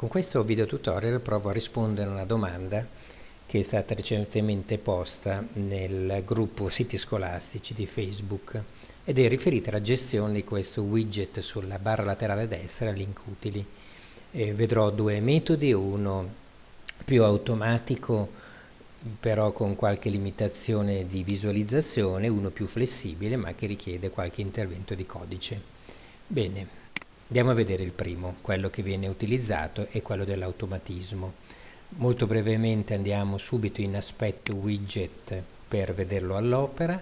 Con questo video tutorial provo a rispondere a una domanda che è stata recentemente posta nel gruppo siti scolastici di Facebook ed è riferita alla gestione di questo widget sulla barra laterale destra, link utili. E vedrò due metodi, uno più automatico però con qualche limitazione di visualizzazione, uno più flessibile ma che richiede qualche intervento di codice. Bene, Andiamo a vedere il primo, quello che viene utilizzato è quello dell'automatismo. Molto brevemente andiamo subito in aspetto widget per vederlo all'opera,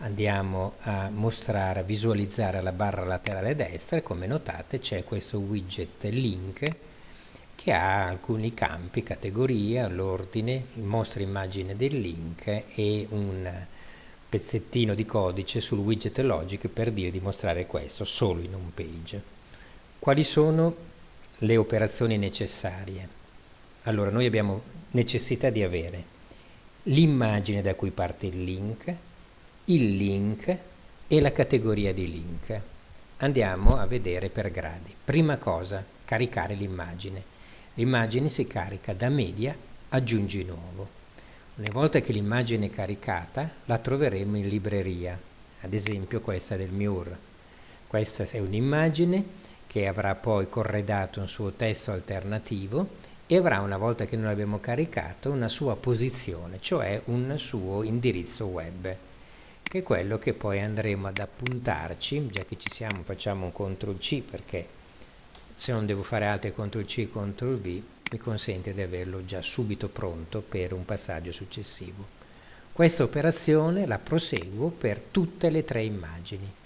andiamo a mostrare, a visualizzare la barra laterale destra e come notate c'è questo widget link che ha alcuni campi, categoria, l'ordine, mostra immagine del link e un pezzettino di codice sul widget logic per dire di mostrare questo solo in un page. Quali sono le operazioni necessarie? Allora, noi abbiamo necessità di avere l'immagine da cui parte il link, il link e la categoria di link. Andiamo a vedere per gradi. Prima cosa, caricare l'immagine. L'immagine si carica da media, aggiungi nuovo. Una volta che l'immagine è caricata, la troveremo in libreria, ad esempio questa del MUR. Questa è un'immagine che avrà poi corredato un suo testo alternativo e avrà una volta che noi l'abbiamo caricato una sua posizione, cioè un suo indirizzo web, che è quello che poi andremo ad appuntarci, già che ci siamo facciamo un CTRL C perché se non devo fare altri CTRL C e CTRL V mi consente di averlo già subito pronto per un passaggio successivo. Questa operazione la proseguo per tutte le tre immagini.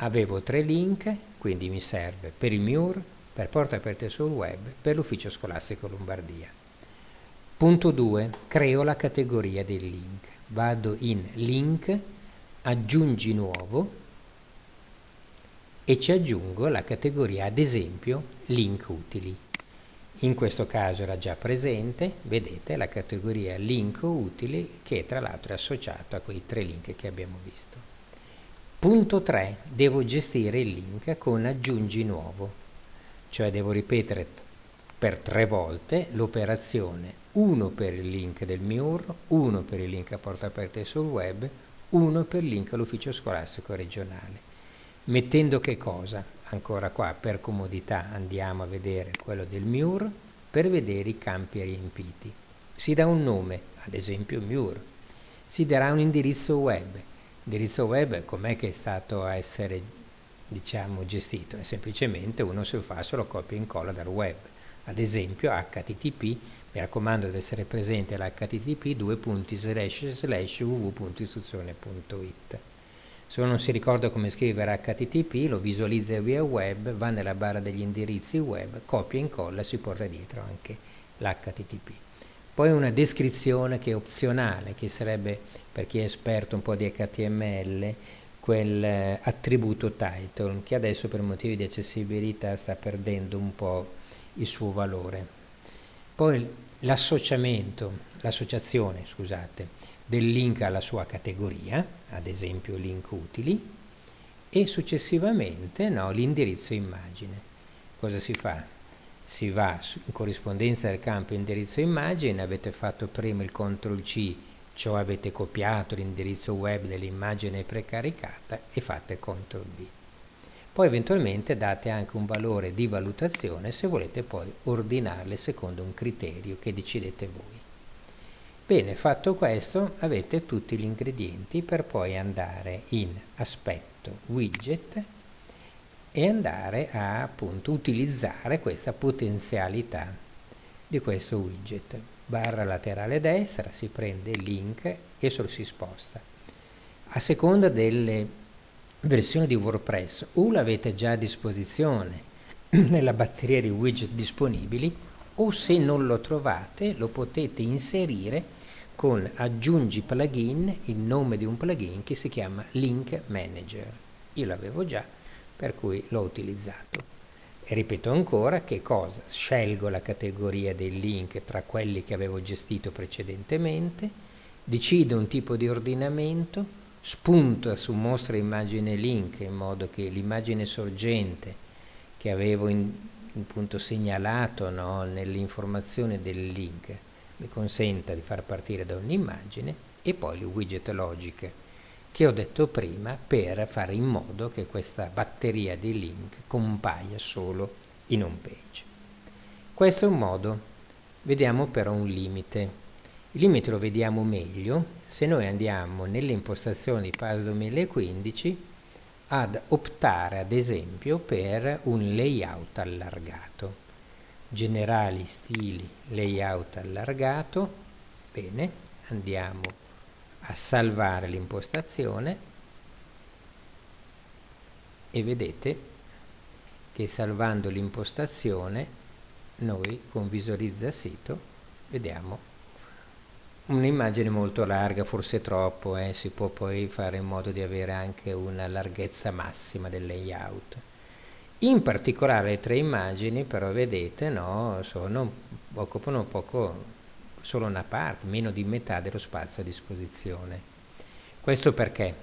Avevo tre link, quindi mi serve per il MUR, per Porte Aperte sul Web, per l'Ufficio Scolastico Lombardia. Punto 2. Creo la categoria del link. Vado in Link, aggiungi nuovo e ci aggiungo la categoria, ad esempio, Link utili. In questo caso era già presente, vedete, la categoria Link utili che tra l'altro è associata a quei tre link che abbiamo visto. Punto 3. Devo gestire il link con aggiungi nuovo, cioè devo ripetere per tre volte l'operazione, uno per il link del MIUR, uno per il link a porta aperta sul web, uno per il link all'ufficio scolastico regionale. Mettendo che cosa? Ancora qua per comodità andiamo a vedere quello del MIUR per vedere i campi riempiti. Si dà un nome, ad esempio MIUR, si darà un indirizzo web, L'indirizzo web com'è che è stato a essere diciamo, gestito? È semplicemente uno si fa solo copia e incolla dal web. Ad esempio HTTP, mi raccomando deve essere presente l'HTTP www.istruzione.it. Se uno non si ricorda come scrivere HTTP, lo visualizza via web, va nella barra degli indirizzi web, copia e incolla e si porta dietro anche l'HTTP. Poi una descrizione che è opzionale, che sarebbe per chi è esperto un po' di HTML, quel eh, attributo title che adesso per motivi di accessibilità sta perdendo un po' il suo valore. Poi l'associamento, l'associazione, scusate, del link alla sua categoria, ad esempio link utili, e successivamente no, l'indirizzo immagine. Cosa si fa? Si va in corrispondenza del campo indirizzo immagine, avete fatto prima il CTRL C, cioè avete copiato l'indirizzo web dell'immagine precaricata e fate CTRL V. Poi eventualmente date anche un valore di valutazione se volete poi ordinarle secondo un criterio che decidete voi. Bene, fatto questo avete tutti gli ingredienti per poi andare in aspetto widget e andare a appunto utilizzare questa potenzialità di questo widget. Barra laterale destra, si prende il link e se lo si sposta. A seconda delle versioni di WordPress o l'avete già a disposizione nella batteria di widget disponibili o se non lo trovate lo potete inserire con aggiungi plugin il nome di un plugin che si chiama Link Manager. Io l'avevo già, per cui l'ho utilizzato. E ripeto ancora che cosa? Scelgo la categoria dei link tra quelli che avevo gestito precedentemente, decido un tipo di ordinamento, spunto su mostra immagine link in modo che l'immagine sorgente che avevo in, appunto segnalato no, nell'informazione del link mi consenta di far partire da un'immagine e poi le widget logiche che ho detto prima per fare in modo che questa batteria di link compaia solo in home page. Questo è un modo, vediamo però un limite. Il limite lo vediamo meglio se noi andiamo nelle impostazioni di PAS 2015 ad optare ad esempio per un layout allargato. Generali stili layout allargato, bene, andiamo a salvare l'impostazione e vedete che salvando l'impostazione noi con visualizza sito vediamo un'immagine molto larga, forse troppo, eh, si può poi fare in modo di avere anche una larghezza massima del layout. In particolare le tre immagini però vedete no, sono, occupano poco, solo una parte, meno di metà dello spazio a disposizione. Questo perché?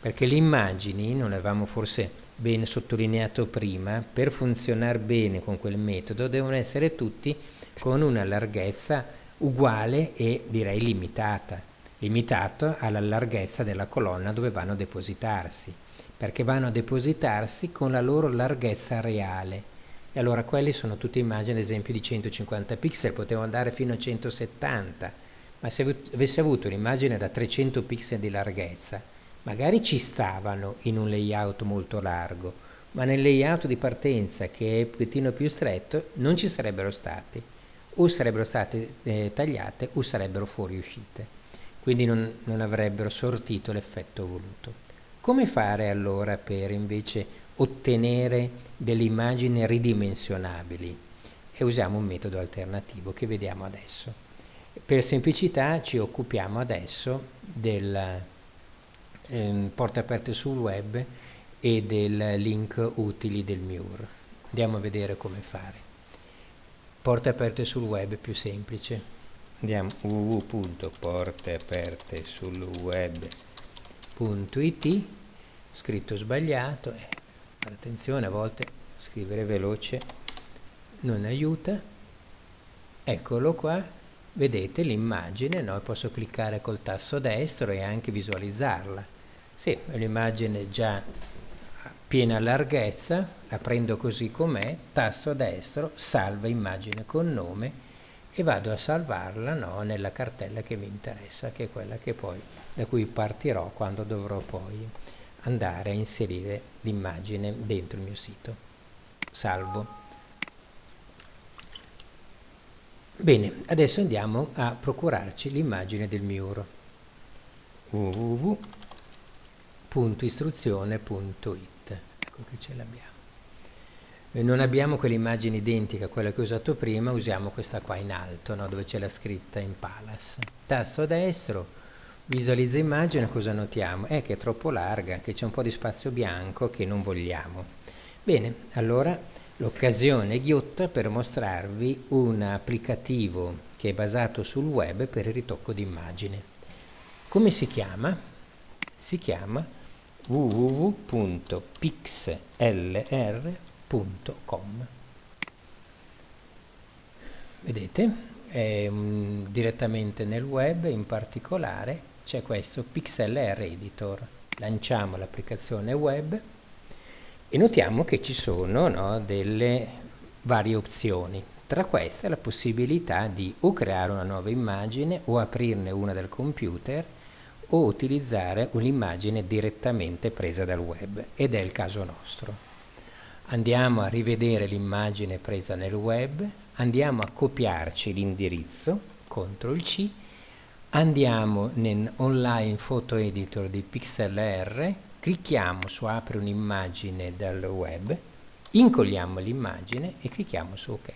Perché le immagini, non avevamo forse ben sottolineato prima, per funzionare bene con quel metodo devono essere tutti con una larghezza uguale e direi limitata, limitato alla larghezza della colonna dove vanno a depositarsi, perché vanno a depositarsi con la loro larghezza reale. E allora quelli sono tutte immagini, ad esempio, di 150 pixel, potevo andare fino a 170, ma se avessi avuto un'immagine da 300 pixel di larghezza, magari ci stavano in un layout molto largo, ma nel layout di partenza, che è un pochettino più stretto, non ci sarebbero stati. O sarebbero state eh, tagliate o sarebbero fuoriuscite, quindi non, non avrebbero sortito l'effetto voluto. Come fare allora per invece ottenere delle immagini ridimensionabili? E usiamo un metodo alternativo che vediamo adesso. Per semplicità ci occupiamo adesso del eh, porte aperte sul web e del link utili del MUR. Andiamo a vedere come fare porte aperte sul web è più semplice andiamo www.porteapertesulweb.it scritto sbagliato eh, attenzione a volte scrivere veloce non aiuta. Eccolo qua vedete l'immagine no? posso cliccare col tasto destro e anche visualizzarla. Sì, l'immagine già piena larghezza, la prendo così com'è, tasto destro, salva immagine con nome e vado a salvarla no, nella cartella che mi interessa, che è quella che poi, da cui partirò quando dovrò poi andare a inserire l'immagine dentro il mio sito. Salvo. Bene, adesso andiamo a procurarci l'immagine del muro www.istruzione.it ecco che ce l'abbiamo. Non abbiamo quell'immagine identica a quella che ho usato prima, usiamo questa qua in alto, no? dove c'è la scritta in Palace. Tasto destro, visualizza immagine, cosa notiamo? Eh, che è troppo larga, che c'è un po' di spazio bianco che non vogliamo. Bene, allora l'occasione ghiotta per mostrarvi un applicativo che è basato sul web per il ritocco di immagine. Come si chiama? Si chiama www.pixlr.com vedete è, um, direttamente nel web in particolare c'è questo pixlr editor. Lanciamo l'applicazione web e notiamo che ci sono no, delle varie opzioni. Tra queste la possibilità di o creare una nuova immagine o aprirne una dal computer o utilizzare un'immagine direttamente presa dal web. Ed è il caso nostro. Andiamo a rivedere l'immagine presa nel web, andiamo a copiarci l'indirizzo, CTRL C, andiamo nel online photo editor di PixLR, clicchiamo su apri un'immagine dal web, incolliamo l'immagine e clicchiamo su ok.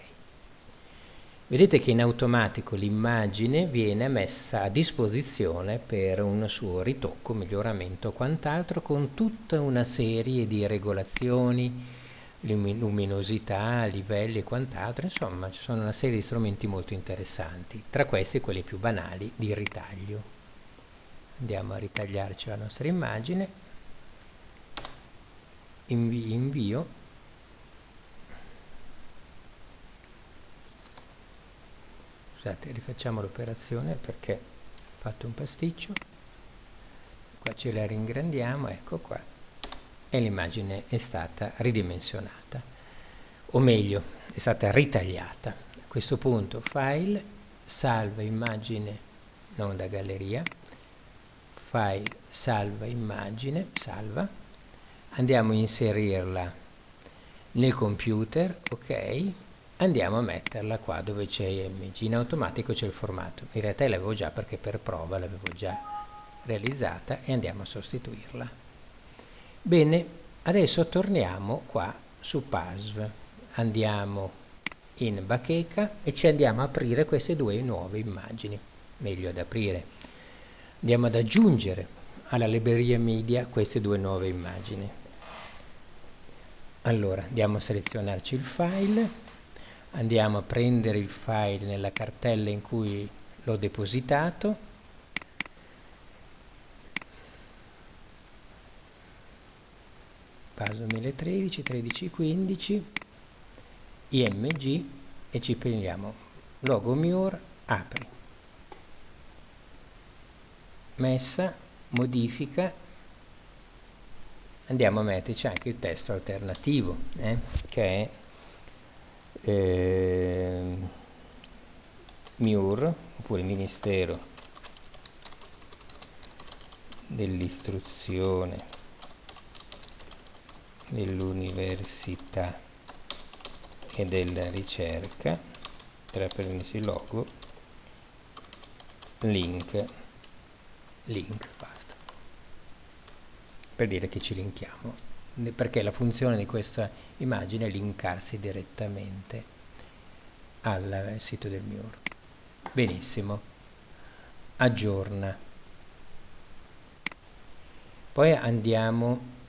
Vedete che in automatico l'immagine viene messa a disposizione per un suo ritocco, miglioramento o quant'altro con tutta una serie di regolazioni, luminosità, livelli e quant'altro, insomma ci sono una serie di strumenti molto interessanti, tra questi quelli più banali di ritaglio. Andiamo a ritagliarci la nostra immagine, Invi invio, scusate rifacciamo l'operazione perché ho fatto un pasticcio, qua ce la ringrandiamo, ecco qua, e l'immagine è stata ridimensionata o meglio è stata ritagliata. A questo punto file salva immagine non da galleria file salva immagine salva. Andiamo a inserirla nel computer ok? Andiamo a metterla qua dove c'è img in automatico c'è il formato. In realtà l'avevo già perché per prova l'avevo già realizzata e andiamo a sostituirla bene adesso torniamo qua su PASV andiamo in bacheca e ci andiamo a aprire queste due nuove immagini. Meglio ad aprire. Andiamo ad aggiungere alla libreria media queste due nuove immagini. Allora andiamo a selezionarci il file. Andiamo a prendere il file nella cartella in cui l'ho depositato paso 1013 1315 img e ci prendiamo. Logo mur apri. Messa modifica. Andiamo a metterci anche il testo alternativo eh, che è eh, MIUR oppure Ministero dell'istruzione dell'università e della ricerca tra permessi logo link link per dire che ci linkiamo, perché la funzione di questa immagine è linkarsi direttamente al sito del MIUR. Benissimo, aggiorna. Poi andiamo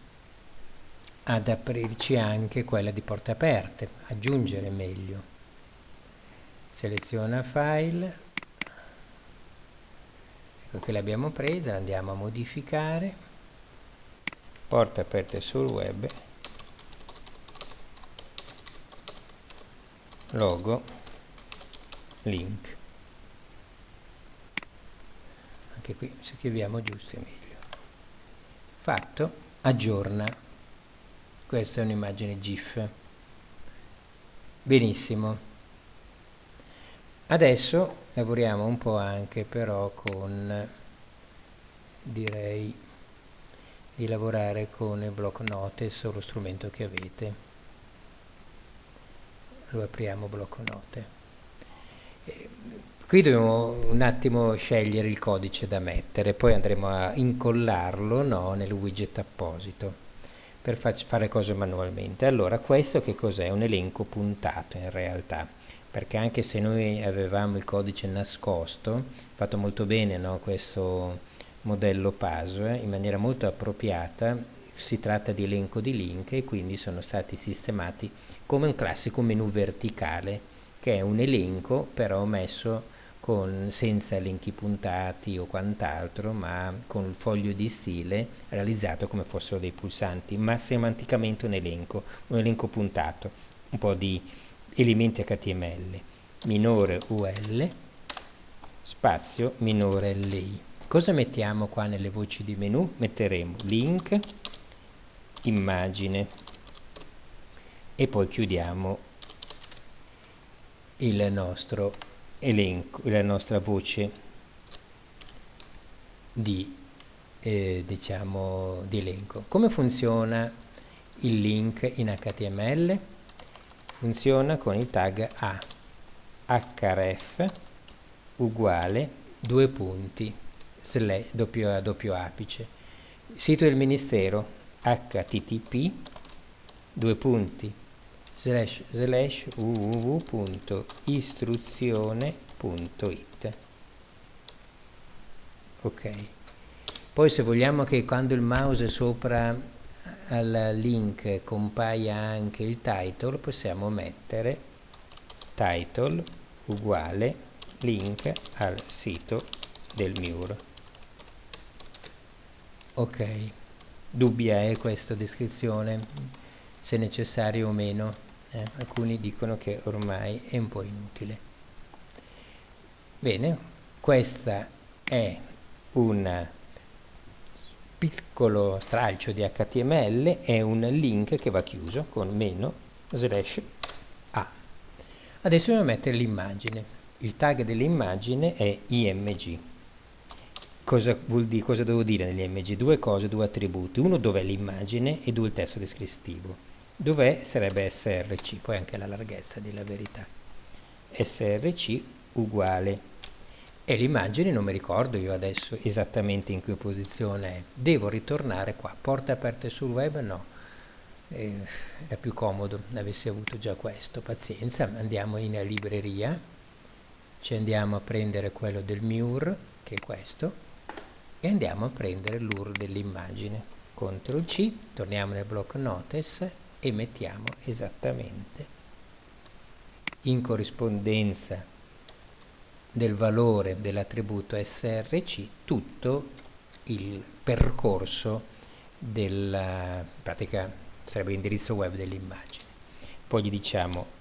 ad aprirci anche quella di porte aperte, aggiungere meglio. Seleziona file, ecco che l'abbiamo presa, andiamo a modificare. Porte aperte sul web. Logo. Link. Anche qui se scriviamo giusto è meglio. Fatto. Aggiorna questa è un'immagine gif. Benissimo. Adesso lavoriamo un po' anche però con direi di lavorare con il block notice o lo strumento che avete. Lo apriamo block note e qui dobbiamo un attimo scegliere il codice da mettere poi andremo a incollarlo no, nel widget apposito per fare cose manualmente allora questo che cos'è? un elenco puntato in realtà perché anche se noi avevamo il codice nascosto fatto molto bene no, questo modello PASO in maniera molto appropriata si tratta di elenco di link e quindi sono stati sistemati come un classico menu verticale che è un elenco però messo con, senza elenchi puntati o quant'altro ma con il foglio di stile realizzato come fossero dei pulsanti ma semanticamente un elenco un elenco puntato un po' di elementi HTML minore UL spazio minore LI Cosa mettiamo qua nelle voci di menu? Metteremo link, immagine e poi chiudiamo il nostro elenco, la nostra voce di, eh, diciamo, di elenco. Come funziona il link in HTML? Funziona con il tag a href uguale due punti slash, doppio, doppio apice. Sito del Ministero http due punti slash slash www.istruzione.it ok. Poi se vogliamo che quando il mouse è sopra al link compaia anche il title possiamo mettere title uguale link al sito del MIUR ok. Dubbia è questa descrizione se necessario o meno eh? alcuni dicono che ormai è un po' inutile Bene, questa è un piccolo stralcio di HTML, è un link che va chiuso con meno slash a. Adesso dobbiamo mettere l'immagine. Il tag dell'immagine è img. Cosa, dire, cosa devo dire nell'img? Due cose, due attributi. Uno dov'è l'immagine e due il testo descrittivo. Dov'è sarebbe src, poi anche la larghezza della verità. src uguale e l'immagine non mi ricordo io adesso esattamente in che posizione è. Devo ritornare qua. Porte aperte sul web? No. Eh, era più comodo avessi avuto già questo. Pazienza, andiamo in libreria, ci andiamo a prendere quello del MUR, che è questo, e andiamo a prendere l'UR dell'immagine. CTRL C, torniamo nel blocco notice e mettiamo esattamente in corrispondenza del valore dell'attributo src tutto il percorso della pratica sarebbe l'indirizzo web dell'immagine. Poi gli diciamo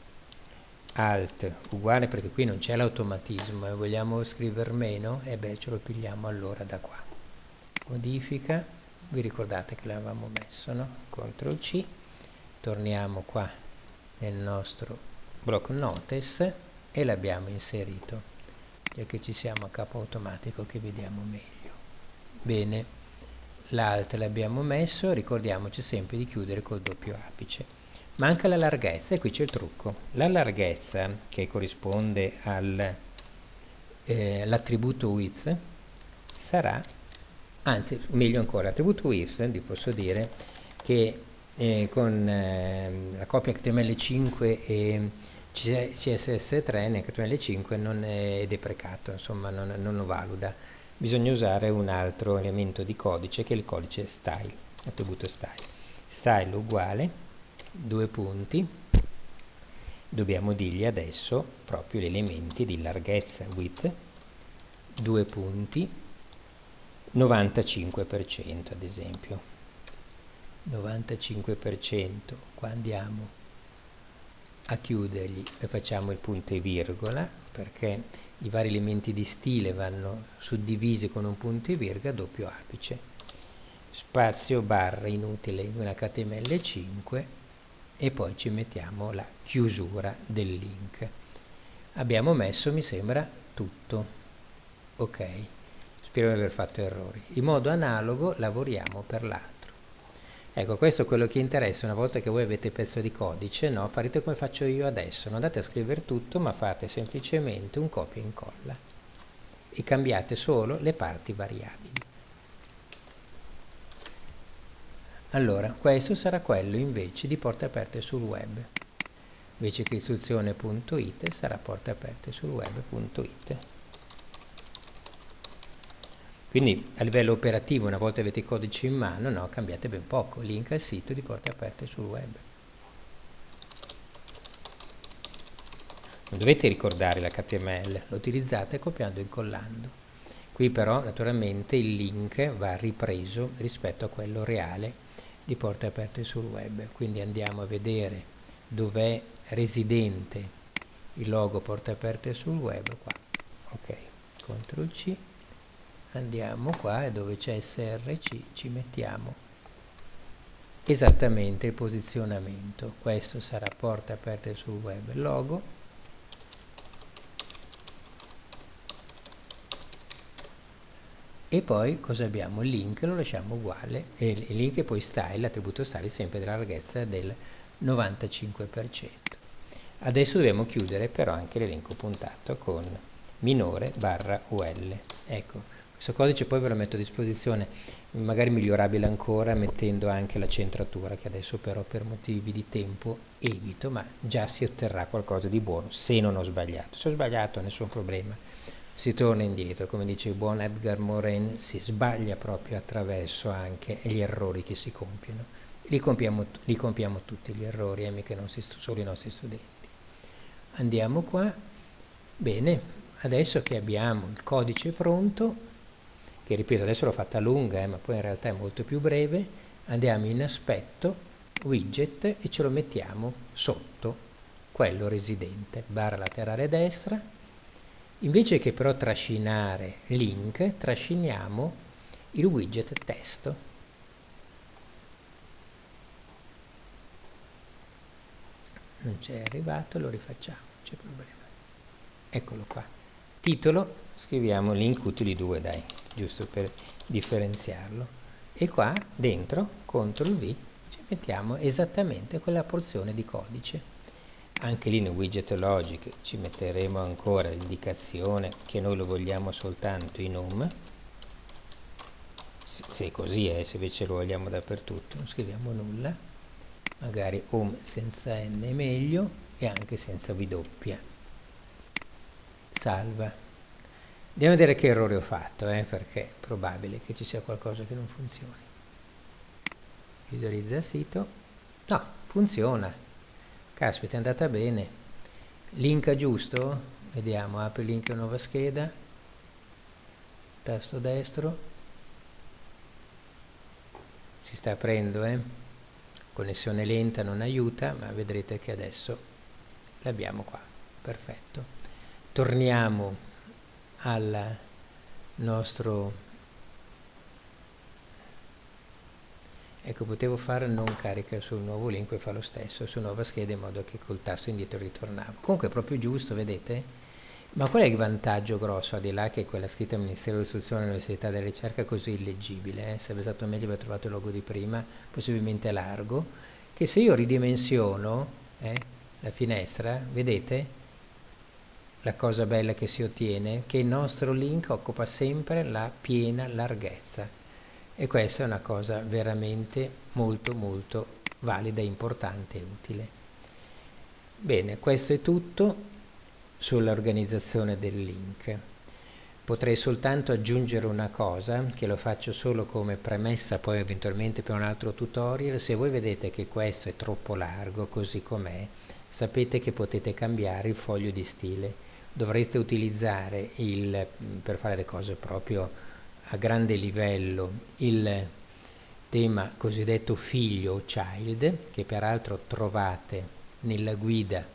alt uguale perché qui non c'è l'automatismo e vogliamo scrivere meno? E beh ce lo pigliamo allora da qua. Modifica vi ricordate che l'avevamo messo no? CTRL C torniamo qua nel nostro block notice e l'abbiamo inserito. Già che ci siamo a capo automatico che vediamo meglio. Bene l'alt l'abbiamo messo ricordiamoci sempre di chiudere col doppio apice. Manca la larghezza e qui c'è il trucco. La larghezza che corrisponde all'attributo eh, width sarà anzi meglio ancora l'attributo width vi posso dire che eh, con eh, la copia HTML5 e CSS3 nel HTML5 non è deprecato, insomma non, non lo valuta. Bisogna usare un altro elemento di codice che è il codice style, attributo style. Style uguale, due punti, dobbiamo dirgli adesso proprio gli elementi di larghezza width, due punti, 95% ad esempio. 95%, qua andiamo a chiudergli e facciamo il punto e virgola perché i vari elementi di stile vanno suddivisi con un punto e virgola doppio apice. Spazio barra inutile in HTML5 e poi ci mettiamo la chiusura del link. Abbiamo messo mi sembra tutto. Ok. Spero di aver fatto errori. In modo analogo lavoriamo per l'altro Ecco, questo è quello che interessa una volta che voi avete il pezzo di codice, no? farete come faccio io adesso, non andate a scrivere tutto, ma fate semplicemente un copia e incolla e cambiate solo le parti variabili. Allora, questo sarà quello invece di porte aperte sul web. Invece che istruzione.it sarà porte aperte sul web.it. Quindi a livello operativo, una volta avete i codici in mano, no, cambiate ben poco. Link al sito di porte aperte sul web. Non dovete ricordare l'HTML, lo utilizzate copiando e incollando. Qui però naturalmente il link va ripreso rispetto a quello reale di porte aperte sul web. Quindi andiamo a vedere dov'è residente il logo porte aperte sul web qua. Ok, CTRL C andiamo qua e dove c'è src ci mettiamo. Esattamente il posizionamento. Questo sarà porte aperte sul web. Logo. E poi cosa abbiamo? il link lo lasciamo uguale. E il link e poi style, l'attributo style sempre della larghezza del 95% adesso dobbiamo chiudere però anche l'elenco puntato con minore barra ul ecco questo codice poi ve lo metto a disposizione, magari migliorabile ancora mettendo anche la centratura che adesso però per motivi di tempo evito, ma già si otterrà qualcosa di buono se non ho sbagliato. Se ho sbagliato nessun problema, si torna indietro, come dice il buon Edgar Morin, si sbaglia proprio attraverso anche gli errori che si compiono. Li compiamo, li compiamo tutti gli errori, eh, mica solo i nostri studenti. Andiamo qua, bene, adesso che abbiamo il codice pronto, che ripeto adesso l'ho fatta lunga eh, ma poi in realtà è molto più breve, andiamo in aspetto, widget e ce lo mettiamo sotto quello residente, barra laterale destra, Invece che però trascinare link, trasciniamo il widget testo. Non c'è arrivato, lo rifacciamo, c'è problema. Eccolo qua. Titolo, scriviamo link utili 2, dai, giusto per differenziarlo. E qua dentro, CTRL V, ci mettiamo esattamente quella porzione di codice. Anche lì nel widget logic ci metteremo ancora l'indicazione che noi lo vogliamo soltanto in home. Se così è, se invece lo vogliamo dappertutto non scriviamo nulla. Magari home senza n è meglio e anche senza w. Salva a vedere che errore ho fatto eh, perché è probabile che ci sia qualcosa che non funzioni. Visualizza il sito. No, funziona. Caspita è andata bene. Link giusto? Vediamo apri link a nuova scheda. Tasto destro. Si sta aprendo eh? connessione lenta non aiuta ma vedrete che adesso l'abbiamo qua. Perfetto. Torniamo al nostro ecco potevo fare non carica sul nuovo link e fa lo stesso su nuova scheda in modo che col tasto indietro ritornava comunque è proprio giusto vedete? Ma qual è il vantaggio grosso al di là che quella scritta Ministero dell'Istruzione Università della Ricerca è così illeggibile eh? sarebbe stato meglio aver trovato il logo di prima possibilmente largo che se io ridimensiono eh, la finestra vedete la cosa bella che si ottiene che il nostro link occupa sempre la piena larghezza e questa è una cosa veramente molto molto valida, importante e utile. Bene, questo è tutto sull'organizzazione del link. Potrei soltanto aggiungere una cosa, che lo faccio solo come premessa poi eventualmente per un altro tutorial, se voi vedete che questo è troppo largo così com'è, sapete che potete cambiare il foglio di stile. Dovreste utilizzare il, per fare le cose proprio a grande livello il tema cosiddetto figlio o child, che peraltro trovate nella guida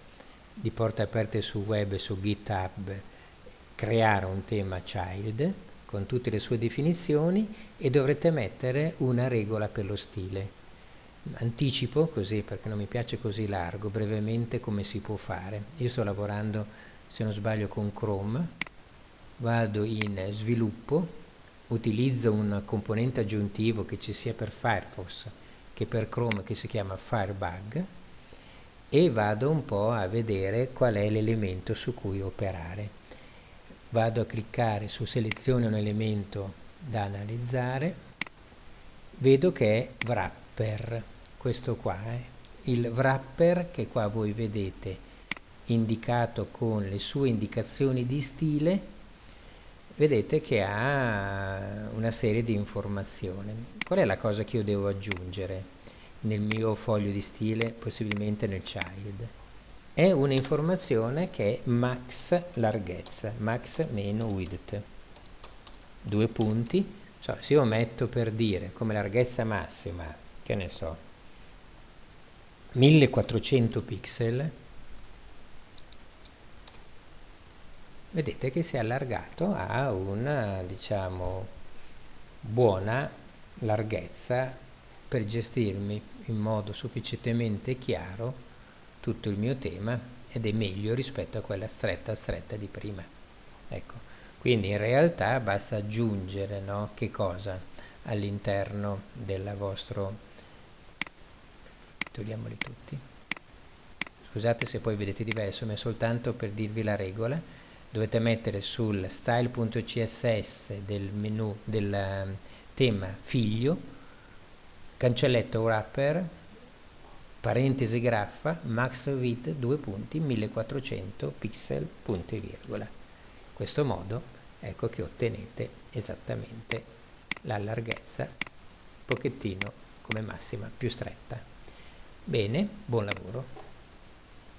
di Porte Aperte su Web e su GitHub, creare un tema child con tutte le sue definizioni e dovrete mettere una regola per lo stile. Anticipo così perché non mi piace così largo, brevemente come si può fare. Io sto lavorando, se non sbaglio, con Chrome, vado in sviluppo, utilizzo un componente aggiuntivo che ci sia per Firefox che per Chrome che si chiama Firebug e vado un po' a vedere qual è l'elemento su cui operare. Vado a cliccare su selezione un elemento da analizzare, vedo che è wrapper, questo qua, eh. il wrapper che qua voi vedete indicato con le sue indicazioni di stile vedete che ha una serie di informazioni. Qual è la cosa che io devo aggiungere nel mio foglio di stile, possibilmente nel child? È un'informazione che è max larghezza, max meno width. Due punti, cioè, se io metto per dire come larghezza massima, che ne so, 1400 pixel, vedete che si è allargato a una diciamo buona larghezza per gestirmi in modo sufficientemente chiaro tutto il mio tema ed è meglio rispetto a quella stretta stretta di prima. Ecco quindi in realtà basta aggiungere no, che cosa all'interno del vostro togliamoli tutti. Scusate se poi vedete diverso ma è soltanto per dirvi la regola dovete mettere sul style.css del menu del ehm, tema figlio cancelletto wrapper parentesi graffa max width due punti 1400 pixel punto e virgola. In questo modo ecco che ottenete esattamente la larghezza un pochettino come massima più stretta. Bene buon lavoro